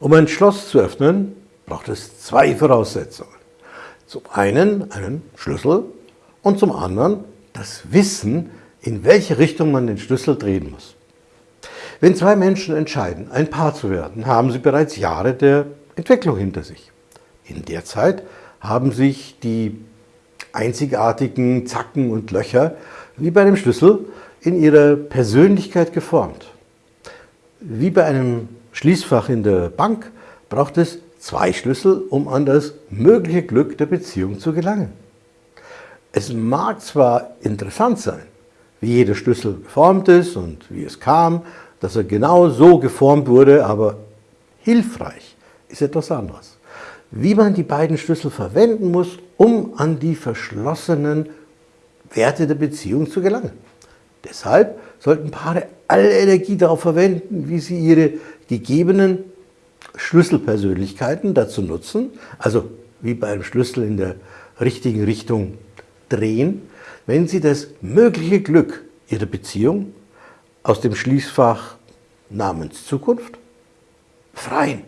Um ein Schloss zu öffnen, braucht es zwei Voraussetzungen. Zum einen einen Schlüssel und zum anderen das Wissen, in welche Richtung man den Schlüssel drehen muss. Wenn zwei Menschen entscheiden, ein Paar zu werden, haben sie bereits Jahre der Entwicklung hinter sich. In der Zeit haben sich die einzigartigen Zacken und Löcher wie bei einem Schlüssel in ihrer Persönlichkeit geformt. Wie bei einem Schließfach in der Bank braucht es zwei Schlüssel, um an das mögliche Glück der Beziehung zu gelangen. Es mag zwar interessant sein, wie jeder Schlüssel geformt ist und wie es kam, dass er genau so geformt wurde, aber hilfreich ist etwas anderes. Wie man die beiden Schlüssel verwenden muss, um an die verschlossenen Werte der Beziehung zu gelangen. Deshalb sollten Paare alle Energie darauf verwenden, wie sie ihre gegebenen Schlüsselpersönlichkeiten dazu nutzen, also wie bei einem Schlüssel in der richtigen Richtung drehen, wenn sie das mögliche Glück ihrer Beziehung aus dem Schließfach namens Zukunft befreien.